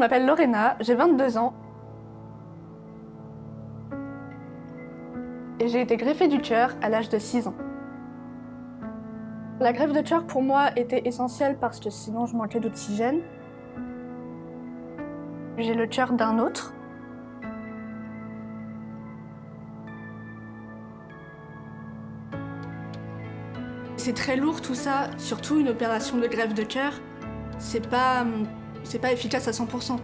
m'appelle Lorena, j'ai 22 ans. Et j'ai été greffée du cœur à l'âge de 6 ans. La greffe de cœur pour moi était essentielle parce que sinon je manquais d'oxygène. J'ai le cœur d'un autre. C'est très lourd tout ça, surtout une opération de greffe de cœur. C'est pas, c'est pas efficace à 100%.